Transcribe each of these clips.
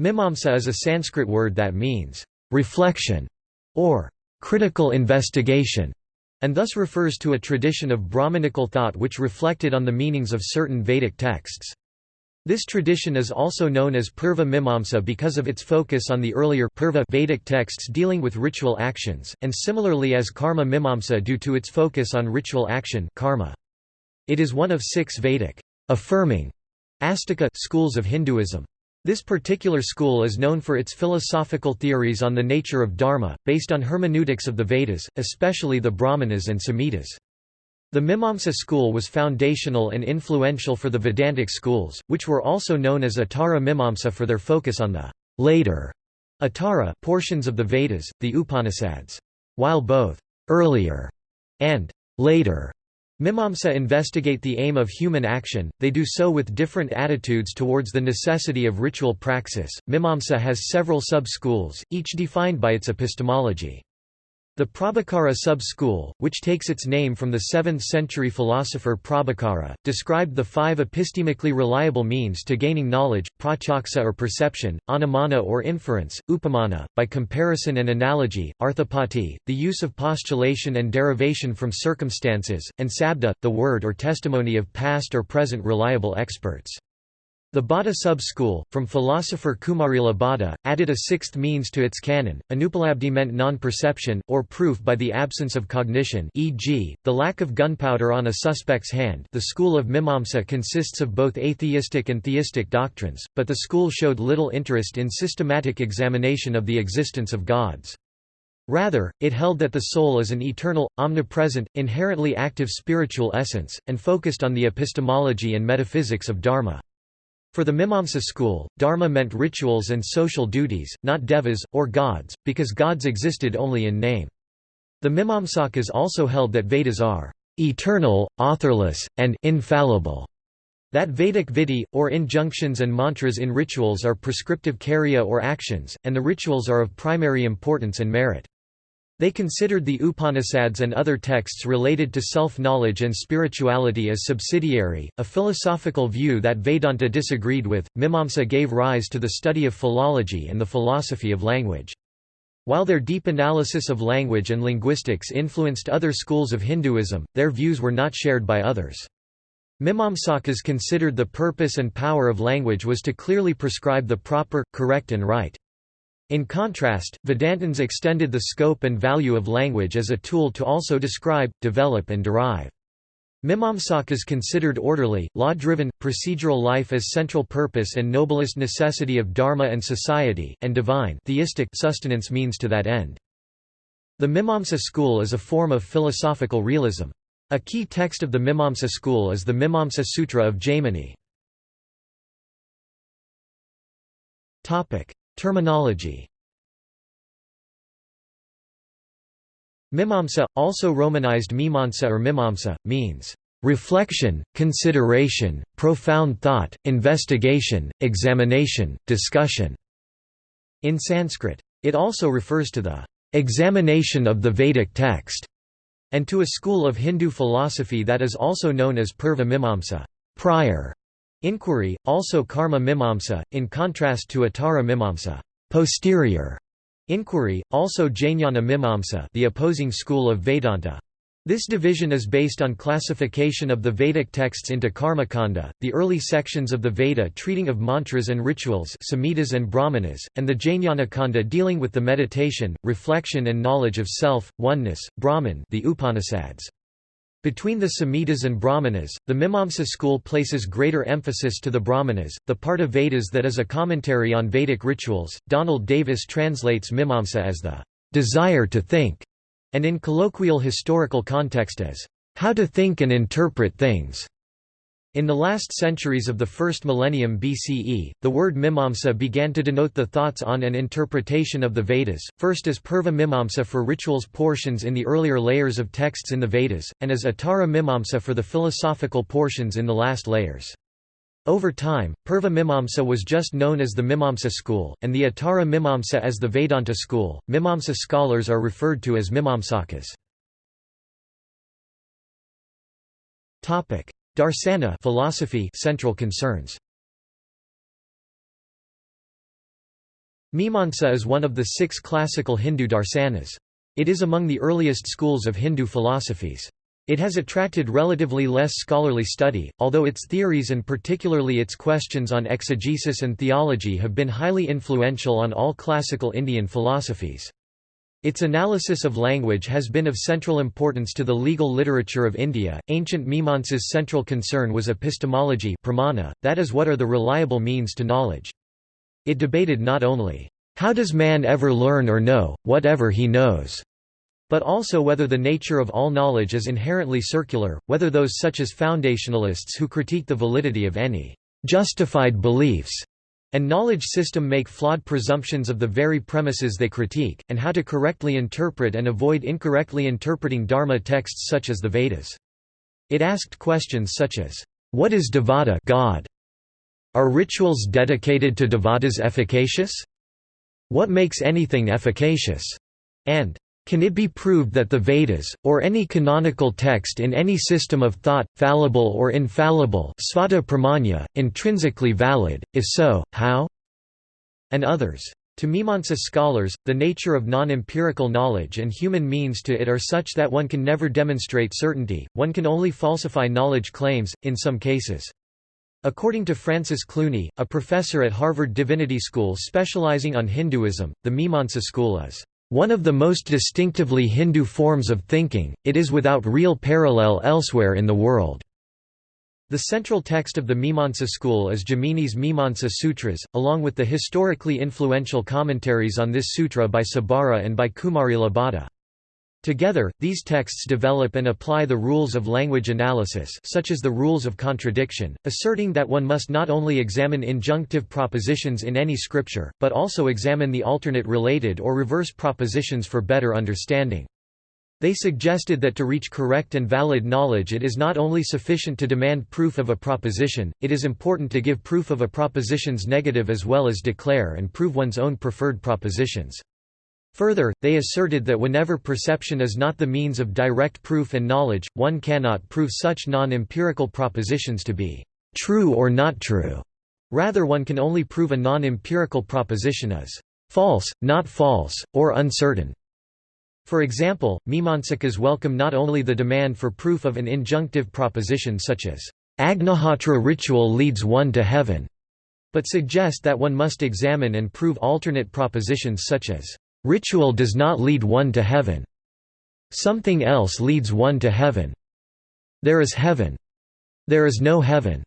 Mimamsa is a Sanskrit word that means, "...reflection", or "...critical investigation", and thus refers to a tradition of Brahmanical thought which reflected on the meanings of certain Vedic texts. This tradition is also known as Purva Mimamsa because of its focus on the earlier Purva Vedic texts dealing with ritual actions, and similarly as Karma Mimamsa due to its focus on ritual action karma. It is one of six Vedic affirming Astika schools of Hinduism. This particular school is known for its philosophical theories on the nature of dharma, based on hermeneutics of the Vedas, especially the Brahmanas and Samhitas. The Mimamsa school was foundational and influential for the Vedantic schools, which were also known as Uttara Mimamsa for their focus on the later Uttara portions of the Vedas, the Upanishads. While both earlier and later Mimamsa investigate the aim of human action, they do so with different attitudes towards the necessity of ritual praxis. Mimamsa has several sub-schools, each defined by its epistemology. The Prabhakara sub-school, which takes its name from the 7th-century philosopher Prabhakara, described the five epistemically reliable means to gaining knowledge, pratyaksa or perception, anumana or inference, upamana, by comparison and analogy, arthapati, the use of postulation and derivation from circumstances, and sabda, the word or testimony of past or present reliable experts. The Bhatta sub-school, from philosopher Kumarila Bhatta, added a sixth means to its canon. Anupalabdhi meant non-perception, or proof by the absence of cognition e.g., the lack of gunpowder on a suspect's hand the school of Mimamsa consists of both atheistic and theistic doctrines, but the school showed little interest in systematic examination of the existence of gods. Rather, it held that the soul is an eternal, omnipresent, inherently active spiritual essence, and focused on the epistemology and metaphysics of Dharma. For the Mimamsa school, dharma meant rituals and social duties, not devas, or gods, because gods existed only in name. The Mimamsakas also held that Vedas are eternal, authorless, and infallible, that Vedic vidhi, or injunctions and mantras in rituals are prescriptive karya or actions, and the rituals are of primary importance and merit. They considered the Upanishads and other texts related to self-knowledge and spirituality as subsidiary, a philosophical view that Vedanta disagreed with. Mimamsa gave rise to the study of philology and the philosophy of language. While their deep analysis of language and linguistics influenced other schools of Hinduism, their views were not shared by others. Mimamsakas considered the purpose and power of language was to clearly prescribe the proper, correct and right. In contrast, Vedantins extended the scope and value of language as a tool to also describe, develop and derive. Mimamsakas considered orderly, law-driven, procedural life as central purpose and noblest necessity of dharma and society, and divine theistic sustenance means to that end. The Mimamsa school is a form of philosophical realism. A key text of the Mimamsa school is the Mimamsa Sutra of Jaimini. Terminology Mimamsa, also romanized Mimamsa or Mimamsa, means reflection, consideration, profound thought, investigation, examination, discussion. In Sanskrit. It also refers to the examination of the Vedic text, and to a school of Hindu philosophy that is also known as Purva Mimamsa prior Inquiry, also karma mimamsa, in contrast to uttara mimamsa posterior inquiry, also Jnana mimamsa the opposing school of Vedanta. This division is based on classification of the Vedic texts into Karmakanda, the early sections of the Veda treating of mantras and rituals Samhitas and Brahmanas, and the Jnanakanda dealing with the meditation, reflection and knowledge of self, oneness, Brahman the Upanishads. Between the Samhitas and Brahmanas, the Mimamsa school places greater emphasis to the Brahmanas, the part of Vedas that is a commentary on Vedic rituals. Donald Davis translates Mimamsa as the desire to think, and in colloquial historical context as how to think and interpret things. In the last centuries of the first millennium BCE, the word mimamsa began to denote the thoughts on and interpretation of the Vedas, first as purva mimamsa for rituals portions in the earlier layers of texts in the Vedas, and as uttara mimamsa for the philosophical portions in the last layers. Over time, Purva Mimamsa was just known as the Mimamsa school, and the Uttara Mimamsa as the Vedanta school. Mimamsa scholars are referred to as Mimamsakas. Darsana philosophy central concerns. Mimamsa is one of the six classical Hindu darsanas. It is among the earliest schools of Hindu philosophies. It has attracted relatively less scholarly study, although its theories and particularly its questions on exegesis and theology have been highly influential on all classical Indian philosophies. Its analysis of language has been of central importance to the legal literature of India. Ancient Mimamsa's central concern was epistemology, pramana, that is, what are the reliable means to knowledge. It debated not only, how does man ever learn or know, whatever he knows, but also whether the nature of all knowledge is inherently circular, whether those such as foundationalists who critique the validity of any justified beliefs and knowledge system make flawed presumptions of the very premises they critique, and how to correctly interpret and avoid incorrectly interpreting Dharma texts such as the Vedas. It asked questions such as, What is Devata God? Are rituals dedicated to Devatas efficacious? What makes anything efficacious? And can it be proved that the Vedas, or any canonical text in any system of thought, fallible or infallible svata pramanya, intrinsically valid, if so, how? and others. To Mimamsa scholars, the nature of non-empirical knowledge and human means to it are such that one can never demonstrate certainty, one can only falsify knowledge claims, in some cases. According to Francis Clooney, a professor at Harvard Divinity School specializing on Hinduism, the Mimamsa school is one of the most distinctively Hindu forms of thinking, it is without real parallel elsewhere in the world. The central text of the Mimamsa school is Jaimini's Mimamsa Sutras, along with the historically influential commentaries on this sutra by Sabara and by Kumarila Bhatta. Together, these texts develop and apply the rules of language analysis such as the rules of contradiction, asserting that one must not only examine injunctive propositions in any scripture, but also examine the alternate related or reverse propositions for better understanding. They suggested that to reach correct and valid knowledge it is not only sufficient to demand proof of a proposition, it is important to give proof of a proposition's negative as well as declare and prove one's own preferred propositions. Further, they asserted that whenever perception is not the means of direct proof and knowledge, one cannot prove such non-empirical propositions to be true or not true. Rather one can only prove a non-empirical proposition as false, not false, or uncertain. For example, Mimamsakas welcome not only the demand for proof of an injunctive proposition such as, Agnihotra ritual leads one to heaven, but suggest that one must examine and prove alternate propositions such as, Ritual does not lead one to heaven. Something else leads one to heaven. There is heaven. There is no heaven.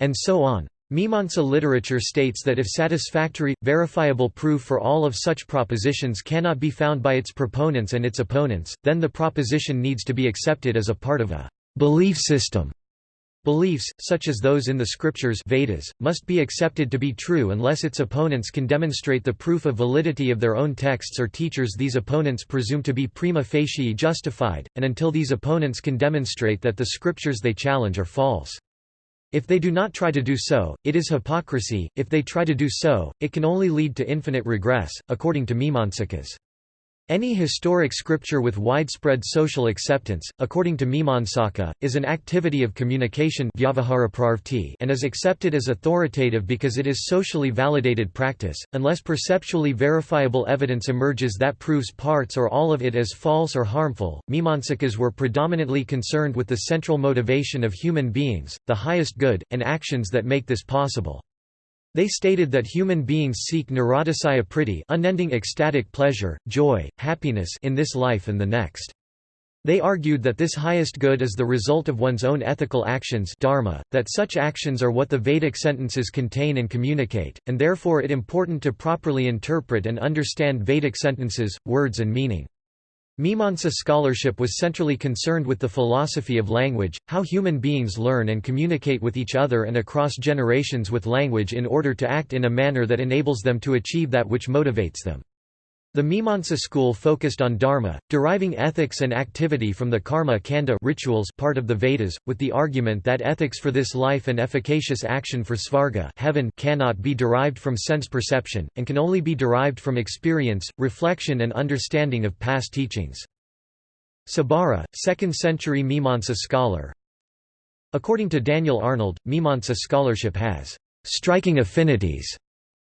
And so on. Mimamsa literature states that if satisfactory, verifiable proof for all of such propositions cannot be found by its proponents and its opponents, then the proposition needs to be accepted as a part of a belief system. Beliefs, such as those in the scriptures Vedas, must be accepted to be true unless its opponents can demonstrate the proof of validity of their own texts or teachers these opponents presume to be prima facie justified, and until these opponents can demonstrate that the scriptures they challenge are false. If they do not try to do so, it is hypocrisy, if they try to do so, it can only lead to infinite regress, according to Mimamsakas. Any historic scripture with widespread social acceptance, according to Mimamsaka, is an activity of communication and is accepted as authoritative because it is socially validated practice, unless perceptually verifiable evidence emerges that proves parts or all of it as false or harmful. Mimamsakas were predominantly concerned with the central motivation of human beings, the highest good, and actions that make this possible. They stated that human beings seek niratisaya priti unending ecstatic pleasure, joy, happiness in this life and the next. They argued that this highest good is the result of one's own ethical actions dharma, that such actions are what the Vedic sentences contain and communicate, and therefore it important to properly interpret and understand Vedic sentences, words and meaning. Mimamsa scholarship was centrally concerned with the philosophy of language, how human beings learn and communicate with each other and across generations with language in order to act in a manner that enables them to achieve that which motivates them. The Mimamsa school focused on dharma, deriving ethics and activity from the karma kanda rituals part of the Vedas, with the argument that ethics for this life and efficacious action for svarga heaven cannot be derived from sense perception, and can only be derived from experience, reflection and understanding of past teachings. Sabara, 2nd century Mimamsa scholar According to Daniel Arnold, Mimamsa scholarship has striking affinities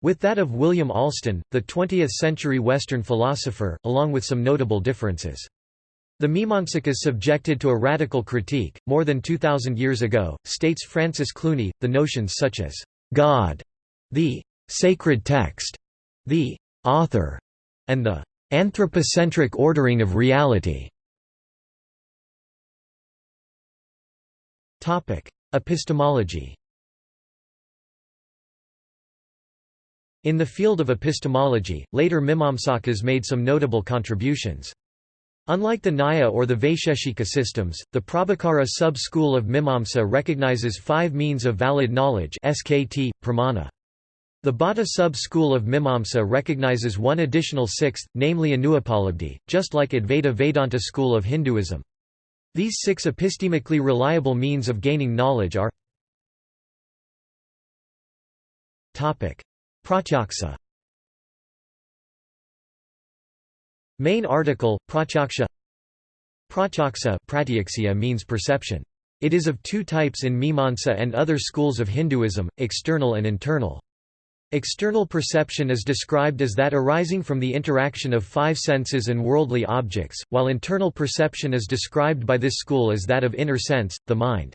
with that of William Alston, the 20th-century Western philosopher, along with some notable differences. The Mimamsakas subjected to a radical critique, more than 2,000 years ago, states Francis Clooney, the notions such as God, the sacred text, the author, and the anthropocentric ordering of reality. Epistemology In the field of epistemology, later Mimamsakas made some notable contributions. Unlike the Nyaya or the Vaisheshika systems, the Prabhakara sub-school of Mimamsa recognizes five means of valid knowledge SKT, pramana. The Bhatta sub-school of Mimamsa recognizes one additional sixth, namely Anupalabdhi, just like Advaita Vedanta school of Hinduism. These six epistemically reliable means of gaining knowledge are Pratyaksa Main article, Pratyaksha Pratyaksa means perception. It is of two types in Mimamsa and other schools of Hinduism, external and internal. External perception is described as that arising from the interaction of five senses and worldly objects, while internal perception is described by this school as that of inner sense, the mind.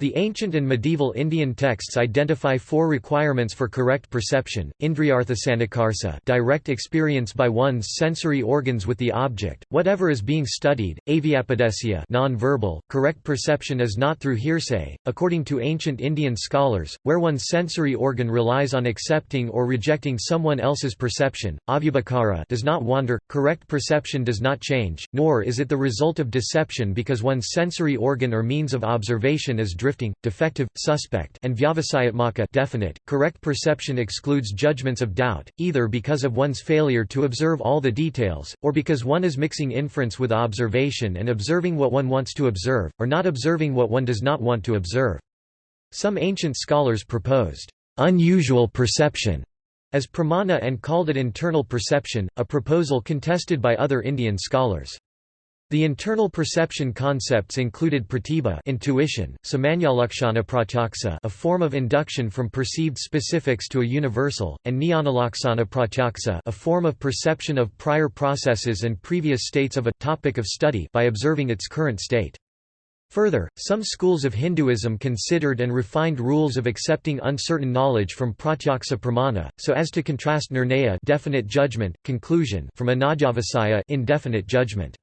The ancient and medieval Indian texts identify four requirements for correct perception, indriyarthasanikarsa direct experience by one's sensory organs with the object, whatever is being studied, avyapadesya non-verbal, correct perception is not through hearsay, according to ancient Indian scholars, where one's sensory organ relies on accepting or rejecting someone else's perception, avyabhakara does not wander, correct perception does not change, nor is it the result of deception because one's sensory organ or means of observation is driven drifting, defective, suspect and vyavasayatmaka definite. Correct perception excludes judgments of doubt, either because of one's failure to observe all the details, or because one is mixing inference with observation and observing what one wants to observe, or not observing what one does not want to observe. Some ancient scholars proposed unusual perception as pramana and called it internal perception, a proposal contested by other Indian scholars. The internal perception concepts included pratibha intuition, samanyalakshana pratyaksa a form of induction from perceived specifics to a universal, and jnanalaksana pratyaksa a form of perception of prior processes and previous states of a topic of study by observing its current state. Further, some schools of Hinduism considered and refined rules of accepting uncertain knowledge from pratyaksa pramana, so as to contrast nirnaya definite judgment, conclusion from anadyavasaya indefinite judgment.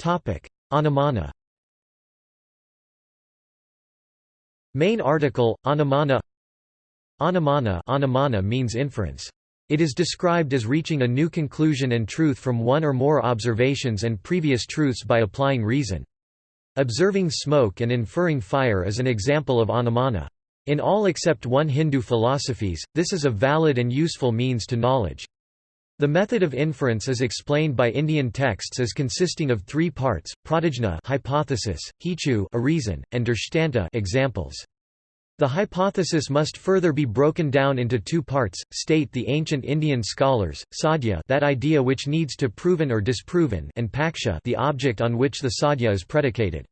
Anumana Main article, Anumana Anumana, Anumana means inference. It is described as reaching a new conclusion and truth from one or more observations and previous truths by applying reason. Observing smoke and inferring fire is an example of anumana. In all except one Hindu philosophies, this is a valid and useful means to knowledge. The method of inference is explained by Indian texts as consisting of three parts: pratijna hypothesis, hetu a reason, and drishtanta examples. The hypothesis must further be broken down into two parts, state the ancient Indian scholars, sadhya that idea which needs to proven or disproven and paksha the object on which the sadhya is predicated.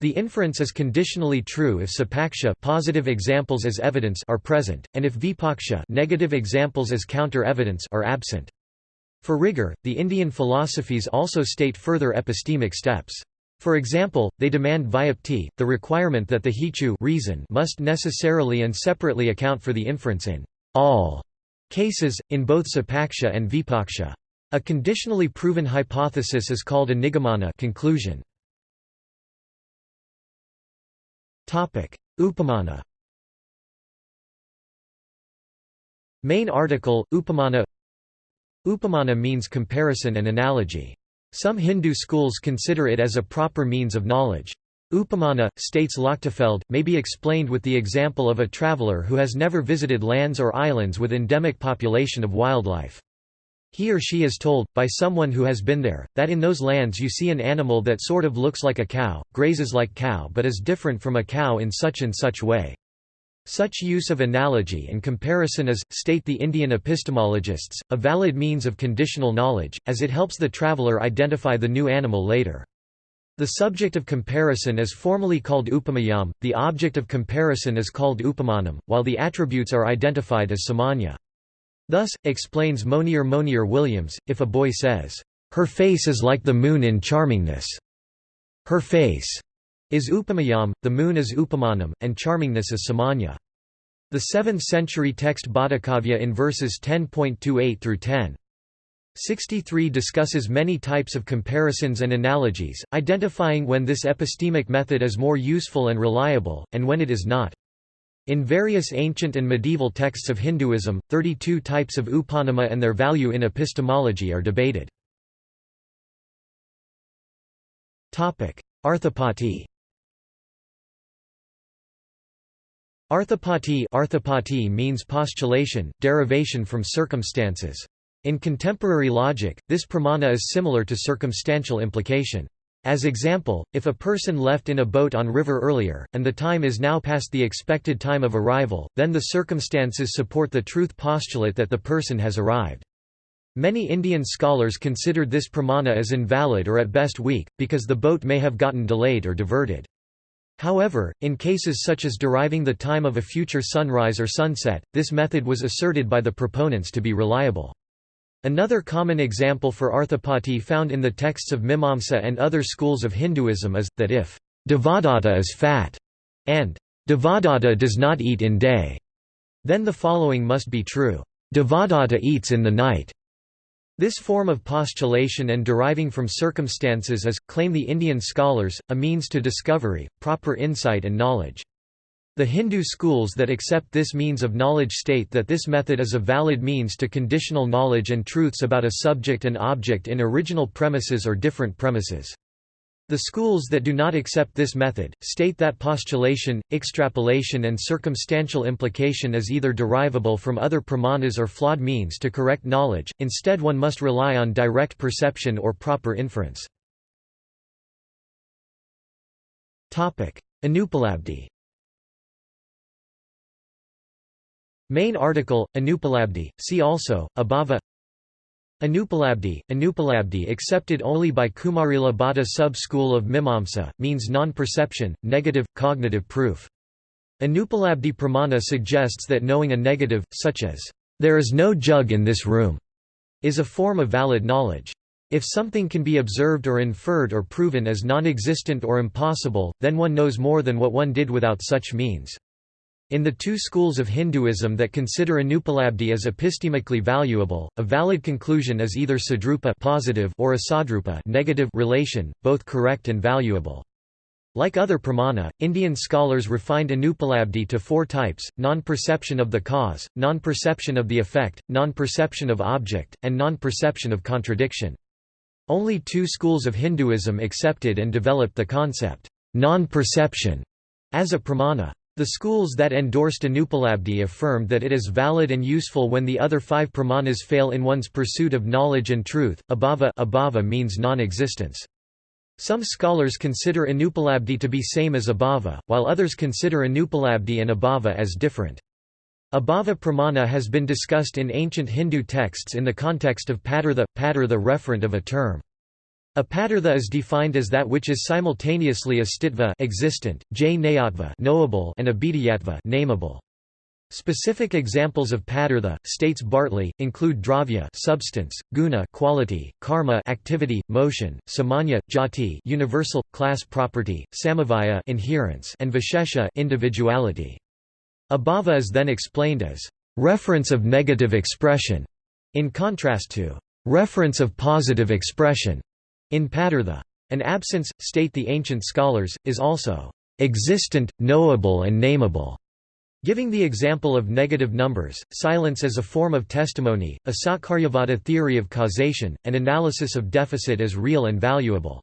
The inference is conditionally true if sapaksha positive examples as evidence are present, and if vipaksha negative examples as counter-evidence are absent. For rigor, the Indian philosophies also state further epistemic steps. For example, they demand vyapti, the requirement that the hetu reason must necessarily and separately account for the inference in all cases, in both sapaksha and vipaksha. A conditionally proven hypothesis is called a nigamana conclusion. Upamana Main article, Upamana Upamana means comparison and analogy. Some Hindu schools consider it as a proper means of knowledge. Upamana, states Lochtefeld, may be explained with the example of a traveler who has never visited lands or islands with endemic population of wildlife. He or she is told, by someone who has been there, that in those lands you see an animal that sort of looks like a cow, grazes like cow but is different from a cow in such and such way. Such use of analogy and comparison is, state the Indian epistemologists, a valid means of conditional knowledge, as it helps the traveller identify the new animal later. The subject of comparison is formally called upamayam, the object of comparison is called upamanam, while the attributes are identified as samanya. Thus, explains Monier Monier Williams, if a boy says, "'Her face is like the moon in charmingness'", her face is upamayam, the moon is upamanam, and charmingness is samanya. The 7th century text Bhattikavya in verses 10.28 through 10. 63 discusses many types of comparisons and analogies, identifying when this epistemic method is more useful and reliable, and when it is not. In various ancient and medieval texts of Hinduism, 32 types of upamana and their value in epistemology are debated. Arthapati Arthapati Arthapati means postulation, derivation from circumstances. In contemporary logic, this pramana is similar to circumstantial implication. As example, if a person left in a boat on river earlier, and the time is now past the expected time of arrival, then the circumstances support the truth postulate that the person has arrived. Many Indian scholars considered this pramana as invalid or at best weak, because the boat may have gotten delayed or diverted. However, in cases such as deriving the time of a future sunrise or sunset, this method was asserted by the proponents to be reliable. Another common example for arthapati found in the texts of Mimamsa and other schools of Hinduism is, that if Devadatta is fat, and Devadatta does not eat in day, then the following must be true, Devadatta eats in the night. This form of postulation and deriving from circumstances is, claim the Indian scholars, a means to discovery, proper insight and knowledge. The Hindu schools that accept this means of knowledge state that this method is a valid means to conditional knowledge and truths about a subject and object in original premises or different premises. The schools that do not accept this method, state that postulation, extrapolation and circumstantial implication is either derivable from other pramanas or flawed means to correct knowledge, instead one must rely on direct perception or proper inference. Anupalabdhi Main article, Anupalabdhi, see also, Abhava Anupalabdhi, Anupalabdhi accepted only by Kumarila Bhatta sub-school of Mimamsa, means non-perception, negative, cognitive proof. Anupalabdhi pramana suggests that knowing a negative, such as, "'There is no jug in this room' is a form of valid knowledge. If something can be observed or inferred or proven as non-existent or impossible, then one knows more than what one did without such means. In the two schools of Hinduism that consider anupalabdhi as epistemically valuable, a valid conclusion is either sadrupa positive or asadrupa negative relation, both correct and valuable. Like other pramana, Indian scholars refined anupalabdhi to four types, non-perception of the cause, non-perception of the effect, non-perception of object, and non-perception of contradiction. Only two schools of Hinduism accepted and developed the concept, non-perception, as a pramana. The schools that endorsed Anupalabdhi affirmed that it is valid and useful when the other five pramanas fail in one's pursuit of knowledge and truth. Abhava, abhava means non-existence. Some scholars consider Anupalabdhi to be same as abhava, while others consider Anupalabdhi and abhava as different. Abhava pramana has been discussed in ancient Hindu texts in the context of padartha, padartha referent of a term. A padartha is defined as that which is simultaneously astitva existent, jnayatva knowable and abhidhyatva nameable. Specific examples of padartha, states Bartley, include dravya substance, guna quality, karma activity, motion, samanya, jati universal, class property, samavaya inherence and vishesha individuality. Abhava is then explained as reference of negative expression, in contrast to reference of positive expression. In Padartha, an absence, state the ancient scholars, is also existent, knowable and nameable. Giving the example of negative numbers, silence as a form of testimony, a Sakaryavada theory of causation, and analysis of deficit as real and valuable.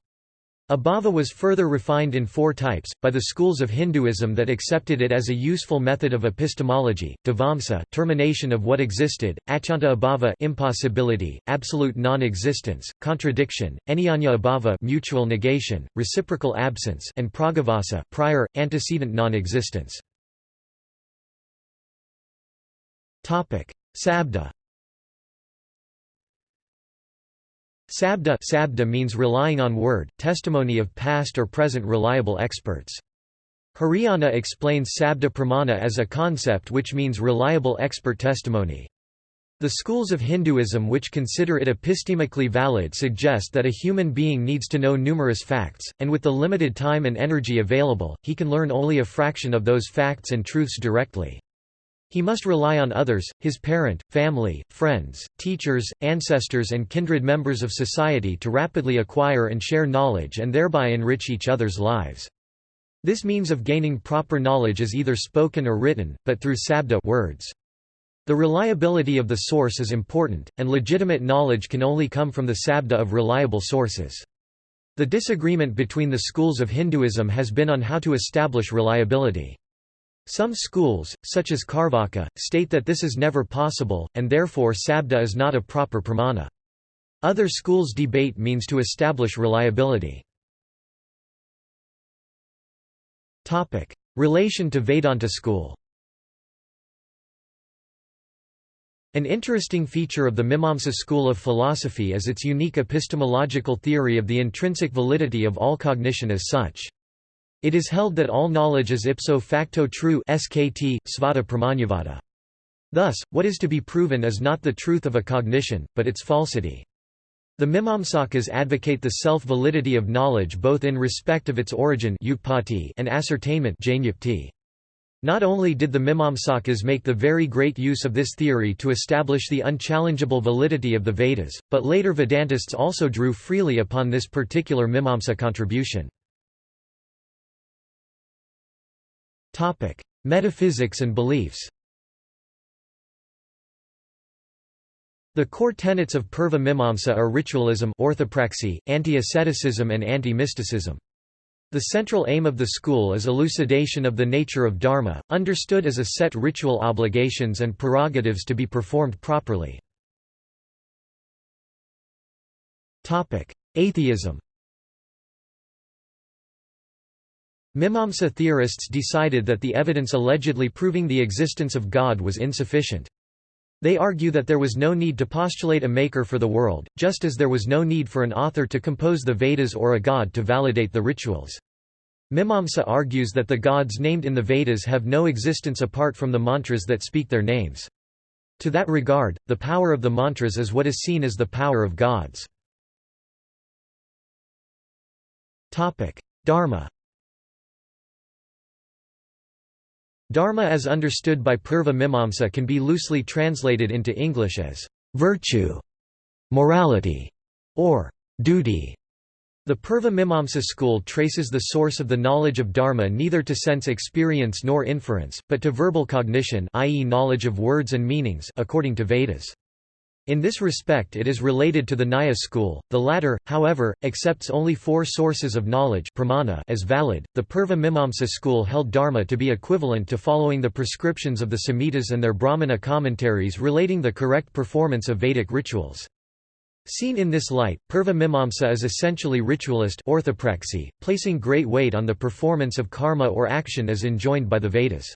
Abhava was further refined in four types, by the schools of Hinduism that accepted it as a useful method of epistemology, dhvamsa termination of what existed, achanta abhava impossibility, absolute non-existence, contradiction, anyanya abhava mutual negation, reciprocal absence and pragavasa prior, antecedent non-existence. Sabda Sabda, sabda means relying on word, testimony of past or present reliable experts. Hiriyanna explains sabda pramana as a concept which means reliable expert testimony. The schools of Hinduism which consider it epistemically valid suggest that a human being needs to know numerous facts, and with the limited time and energy available, he can learn only a fraction of those facts and truths directly. He must rely on others, his parent, family, friends, teachers, ancestors and kindred members of society to rapidly acquire and share knowledge and thereby enrich each other's lives. This means of gaining proper knowledge is either spoken or written, but through sabda words. The reliability of the source is important, and legitimate knowledge can only come from the sabda of reliable sources. The disagreement between the schools of Hinduism has been on how to establish reliability. Some schools, such as Carvaka, state that this is never possible, and therefore sabda is not a proper pramana. Other schools debate means to establish reliability. Relation to Vedanta school An interesting feature of the Mimamsa school of philosophy is its unique epistemological theory of the intrinsic validity of all cognition as such. It is held that all knowledge is ipso facto true skt, svata pramanyavada. Thus, what is to be proven is not the truth of a cognition, but its falsity. The Mimamsakas advocate the self-validity of knowledge both in respect of its origin and ascertainment not only did the Mimamsakas make the very great use of this theory to establish the unchallengeable validity of the Vedas, but later Vedantists also drew freely upon this particular Mimamsa contribution. Metaphysics and beliefs The core tenets of Purva Mimamsa are ritualism orthopraxy, anti-asceticism and anti-mysticism. The central aim of the school is elucidation of the nature of dharma, understood as a set ritual obligations and prerogatives to be performed properly. Atheism Mimamsa theorists decided that the evidence allegedly proving the existence of God was insufficient. They argue that there was no need to postulate a maker for the world, just as there was no need for an author to compose the Vedas or a god to validate the rituals. Mimamsa argues that the gods named in the Vedas have no existence apart from the mantras that speak their names. To that regard, the power of the mantras is what is seen as the power of gods. Dharma Dharma as understood by Purva Mimamsa can be loosely translated into English as virtue, morality, or duty. The Purva Mimamsa school traces the source of the knowledge of dharma neither to sense experience nor inference, but to verbal cognition i.e. knowledge of words and meanings according to Vedas. In this respect it is related to the Nyaya school, the latter, however, accepts only four sources of knowledge pramana as valid. The Purva Mimamsa school held dharma to be equivalent to following the prescriptions of the Samhitas and their Brahmana commentaries relating the correct performance of Vedic rituals. Seen in this light, Purva Mimamsa is essentially ritualist orthopraxy, placing great weight on the performance of karma or action as enjoined by the Vedas.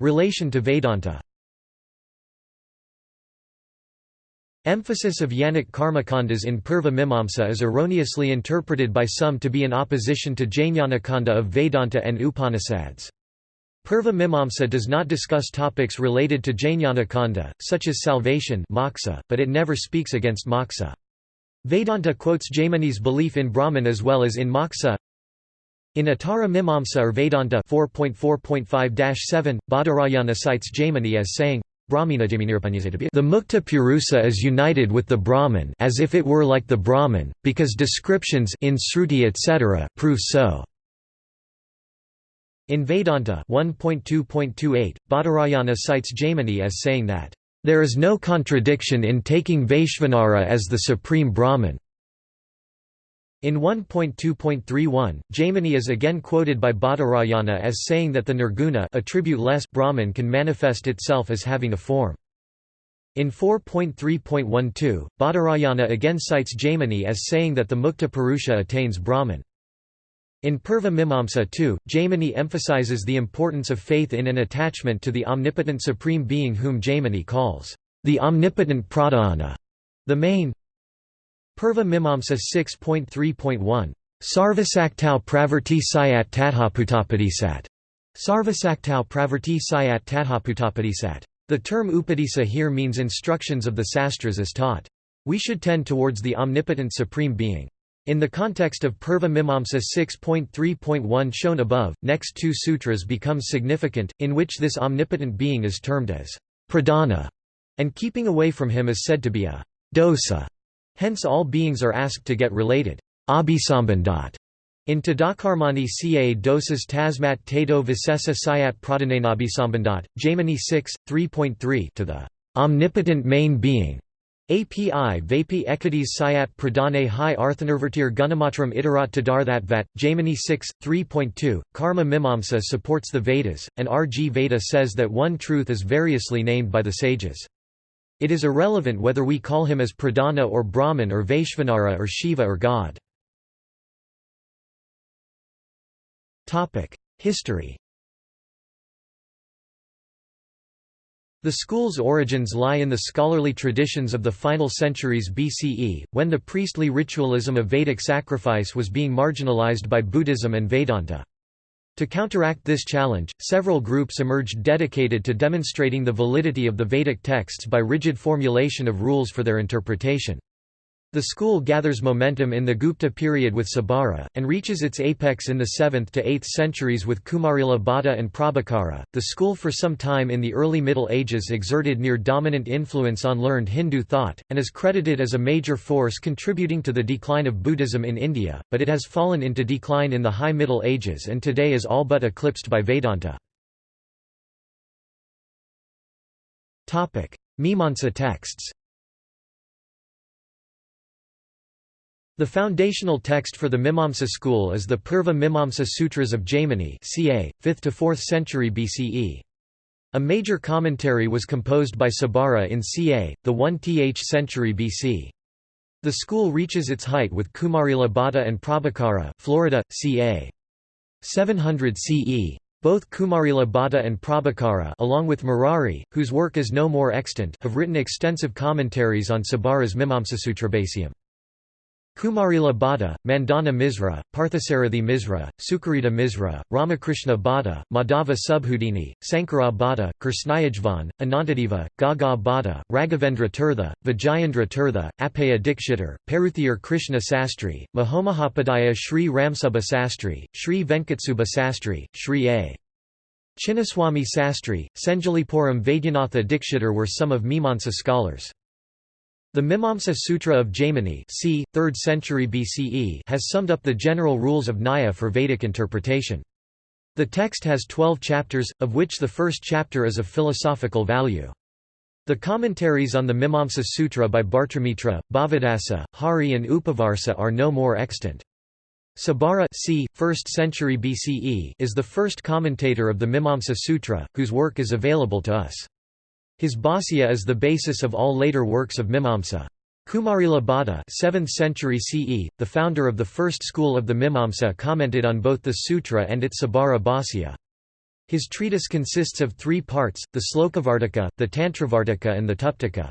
Relation to Vedanta Emphasis of Yanic karmakandas in Purva Mimamsa is erroneously interpreted by some to be in opposition to Jnanakanda of Vedanta and Upanishads. Purva Mimamsa does not discuss topics related to Jnanakanda, such as salvation moksha, but it never speaks against moksha. Vedanta quotes Jaimini's belief in Brahman as well as in moksha. In Uttara Mimamsa or Vedanta 4.4.5-7, Badarayana cites Jaimini as saying, the Mukta Purusa is united with the Brahman as if it were like the Brahman, because descriptions in Sruti etc. prove so. In Vedanta 1.2.28, Badarayana cites Jaimini as saying that, "...there is no contradiction in taking Vaishvanara as the supreme Brahman." In 1.2.31, Jaimini is again quoted by Badarayana as saying that the nirguna Brahman can manifest itself as having a form. In 4.3.12, Badarayana again cites Jaimini as saying that the Mukta Purusha attains Brahman. In Purva Mimamsa too, Jaimini emphasizes the importance of faith in an attachment to the omnipotent Supreme Being whom Jaimini calls, the omnipotent pradhana, the main Purva Mimamsa 6.3.1 Sarvasaktau pravarti sayat tadhaputapadisat. Sarvasaktau pravarti sayat tadhaputapadisat. The term upadisa here means instructions of the sastras as taught. We should tend towards the omnipotent supreme being. In the context of Purva Mimamsa 6.3.1 shown above, next two sutras become significant, in which this omnipotent being is termed as pradana, and keeping away from him is said to be a dosa. Hence all beings are asked to get related. In Tadakarmani ca dosas tasmat tato visesa sayat pradhanenabhisambandhat, Jaimini 6, 3.3 to the omnipotent main being. API Vapi Ekadis Sayat Pradane Hi Arthanurvertir Gunamatram Itarat Tadarthat Jaimini 6, 3.2, Karma Mimamsa supports the Vedas, and R. G. Veda says that one truth is variously named by the sages. It is irrelevant whether we call him as Pradana or Brahman or Vaishvanara or Shiva or God. History The school's origins lie in the scholarly traditions of the final centuries BCE, when the priestly ritualism of Vedic sacrifice was being marginalized by Buddhism and Vedanta. To counteract this challenge, several groups emerged dedicated to demonstrating the validity of the Vedic texts by rigid formulation of rules for their interpretation. The school gathers momentum in the Gupta period with Sabara, and reaches its apex in the 7th to 8th centuries with Kumarila Bhatta and Prabhakara. The school for some time in the early Middle Ages exerted near dominant influence on learned Hindu thought, and is credited as a major force contributing to the decline of Buddhism in India, but it has fallen into decline in the High Middle Ages and today is all but eclipsed by Vedanta. Mimamsa texts The foundational text for the Mimamsa school is the Purva Mimamsa Sutras of Jaimini ca. 5th to 4th century BCE. A major commentary was composed by Sabara in ca. the 1th century BC. The school reaches its height with Kumarila Bhatta and Prabhakara Florida, ca. 700 CE. Both Kumarila Bhatta and Prabhakara along with Murari, whose work is no more extant have written extensive commentaries on Sabara's Mimamsasutrabhasyam. Kumarila Bhatta, Mandana Misra, Parthasarathi Misra, Sukarita Misra, Ramakrishna Bhatta, Madhava Subhudini, Sankara Bhatta, Krishnayajvan, Anantadeva, Gaga Bhatta, Raghavendra Tirtha, Vijayendra Tirtha, Appaya Dikshitar, Paruthiyar Krishna Sastri, Mahomahapadaya Sri Ramsubha Sastri, Sri Venkatsuba Sastri, Sri A. Chinnaswamy Sastri, Senjalipuram Vaidyanatha Dikshitar were some of Mimamsa scholars. The Mimamsa Sutra of Jaimini c. 3rd century BCE has summed up the general rules of Nyaya for Vedic interpretation. The text has 12 chapters, of which the first chapter is of philosophical value. The commentaries on the Mimamsa Sutra by Bhartramitra, Bhavadasa, Hari and Upavarsa are no more extant. Sabara c. 1st century BCE is the first commentator of the Mimamsa Sutra, whose work is available to us. His Bhāsya is the basis of all later works of Mimamsa. Kumarila Bhatta 7th century CE, the founder of the first school of the Mimamsa commented on both the sutra and its Sabara Bhāsya. His treatise consists of three parts, the Slokavartika, the Tantravartika and the Tuptika.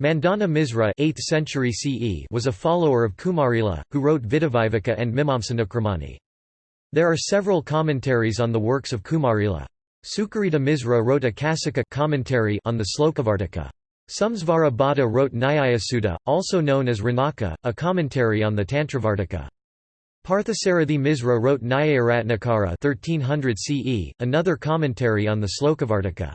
Mandana Misra 8th century CE was a follower of Kumarila, who wrote Vidhiviveka and Mimamsanukramani. There are several commentaries on the works of Kumarila. Sukarita Misra wrote a Kasika commentary on the Slokavartika. Sumsvara Bhatta wrote Nyayasudha, also known as Ranaka, a commentary on the Tantravartika. Parthasarathi Misra wrote Nyayaratnakara 1300 CE, another commentary on the Slokavartika.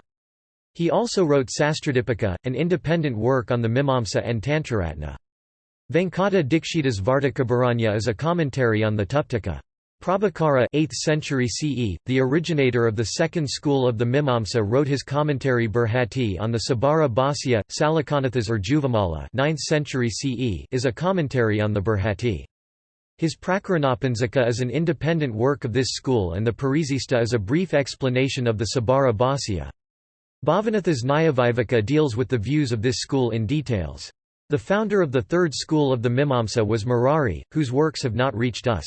He also wrote Sastradipika, an independent work on the Mimamsa and Tantraratna. Venkata Dikshita's Vartikabaranya is a commentary on the Tuptika. Prabhakara 8th century CE, the originator of the second school of the Mimamsa wrote his commentary Burhati on the Sabara Bhāsya, Salakanatha's or Juvamala 9th century CE is a commentary on the Burhati. His Prakaranapanjaka is an independent work of this school and the Parisista is a brief explanation of the Sabara Bhāsya. Bhavanatha's Nyayaviveka deals with the views of this school in details. The founder of the third school of the Mimamsa was Murari, whose works have not reached us.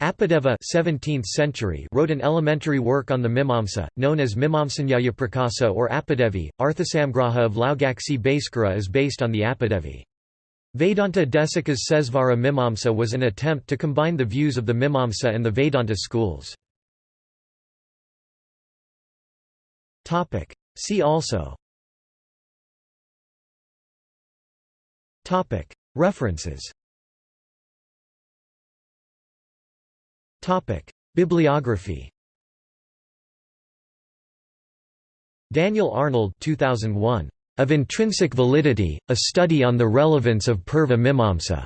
Apadeva 17th century wrote an elementary work on the Mimamsa, known as Mimamsanyaya Prakasa or Apadevi. Arthasamgraha of Laugaksi Bhaskara is based on the Apadevi. Vedanta Desika's Sesvara Mimamsa was an attempt to combine the views of the Mimamsa and the Vedanta schools. See also References Bibliography Daniel Arnold 2001. Of Intrinsic Validity, A Study on the Relevance of Purva Mimamsa.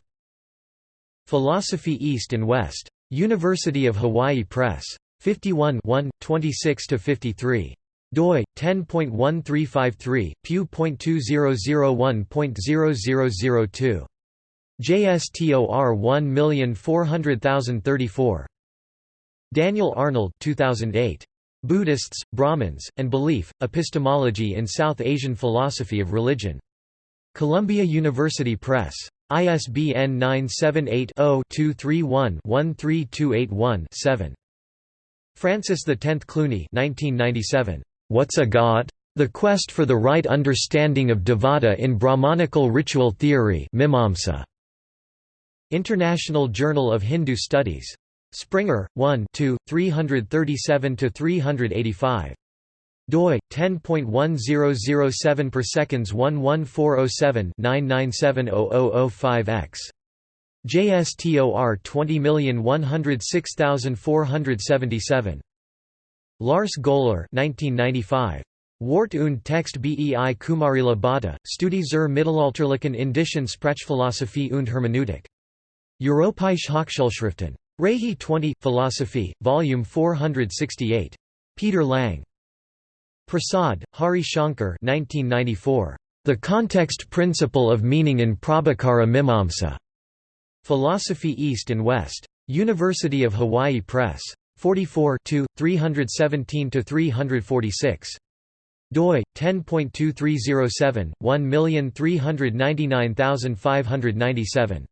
Philosophy East and West. University of Hawaii Press. 51 26–53 doi 10.1353 pew.2001.0002 JSTOR 1400034 Daniel Arnold 2008. Buddhists, Brahmins, and Belief, Epistemology in South Asian Philosophy of Religion. Columbia University Press. ISBN 978-0-231-13281-7. Francis X Clooney 1997. What's a God? The Quest for the Right Understanding of Devata in Brahmanical Ritual Theory Mimamsa. International Journal of Hindu Studies. Springer, 1 2, 337–385. doi 10.1007 per seconds 11407 9970005 x JSTOR 20106477 Lars Göhler 1995 Wort und Text bei Kumarila Bhatta, Studie zur Mittelalterlichen Indischen Sprachphilosophie und Hermeneutik. Europäische Hochschulschriften. Reihe 20, Philosophy, Volume 468. Peter Lang. Prasad, Hari Shankar 1994. The Context Principle of Meaning in Prabhakara Mimamsa. Philosophy East and West. University of Hawaii Press. 44 317–346. doi 10.2307 1399597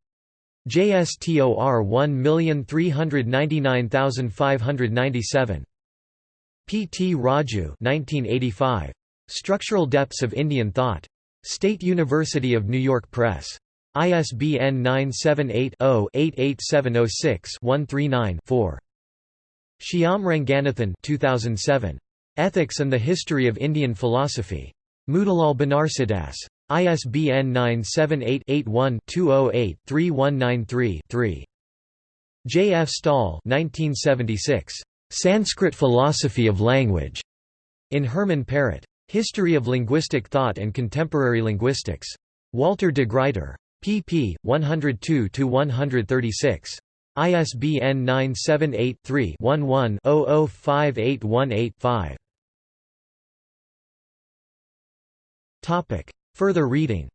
JSTOR 1399597 P. T. Raju 1985. Structural Depths of Indian Thought. State University of New York Press. ISBN 978 0 88706 139 4. Shyam Ranganathan 2007. Ethics and the History of Indian Philosophy. Motilal Banarsidass. ISBN 978-81-208-3193-3. J. F. Staal 1976. Sanskrit Philosophy of Language. In Herman Parret. History of Linguistic Thought and Contemporary Linguistics. Walter de Gruyter. pp. 102–136. ISBN 978 3 11 005818 5. Further reading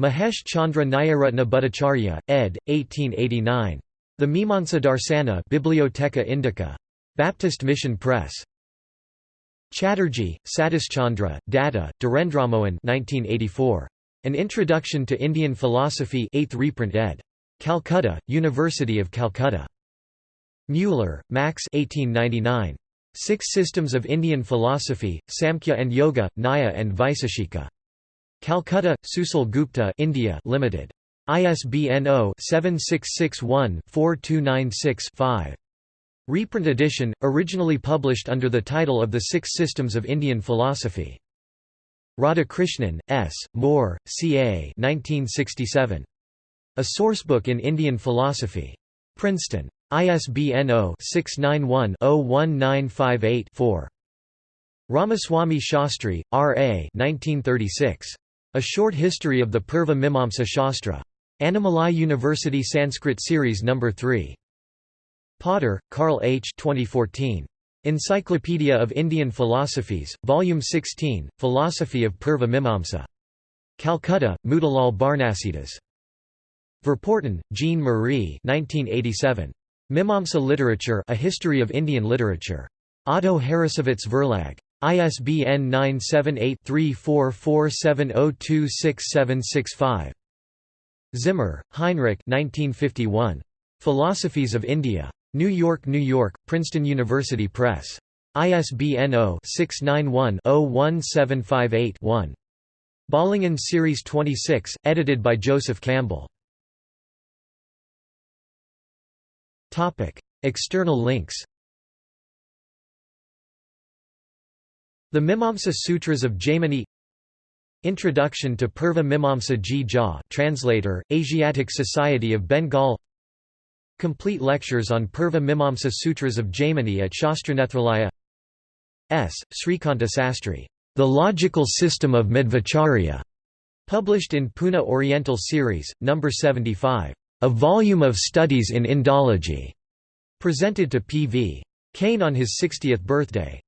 Mahesh Chandra Nyayaratna Bhattacharya, ed. 1889. The Mimamsa Darsana Bibliotheca Indica. Baptist Mission Press. Chatterjee, Satishchandra, Datta, Dhirendramohan 1984. An Introduction to Indian Philosophy 8th reprint ed. Calcutta, University of Calcutta. Mueller, Max 1899. Six Systems of Indian Philosophy, Samkhya and Yoga, Nyaya and Vaiseshika. Calcutta, Susil Gupta India Limited. ISBN 0-7661-4296-5. Reprint edition, originally published under the title of The Six Systems of Indian Philosophy. Radhakrishnan, S., Moore, C. A. 1967. A Sourcebook in Indian Philosophy. Princeton. ISBN 0-691-01958-4. Ramaswamy Shastri, R. A. 1936. A Short History of the Purva Mimamsa Shastra. Annamalai University Sanskrit Series No. 3. Potter, Karl H. 2014. Encyclopedia of Indian Philosophies, Volume 16, Philosophy of Purva Mimamsa. Calcutta, Motilal Banarsidass. Verpoorten, Jean Marie 1987. Mimamsa Literature A History of Indian Literature. Otto Harrassowitz Verlag. ISBN 978-3447026765. Zimmer, Heinrich 1951. Philosophies of India. New York, New York, Princeton University Press. ISBN 0-691-01758-1. Bollingen Series 26, edited by Joseph Campbell. External links The Mimamsa Sutras of Jaimini Introduction to Purva Mimamsa Ji Jha translator, Asiatic Society of Bengal Complete lectures on Purva Mimamsa Sutras of Jaimini at Shastranethralaya S. Srikanta Sastry, The Logical System of Madhvacharya, published in Pune Oriental Series, No. 75. A volume of studies in Indology, presented to P. V. Kane on his 60th birthday.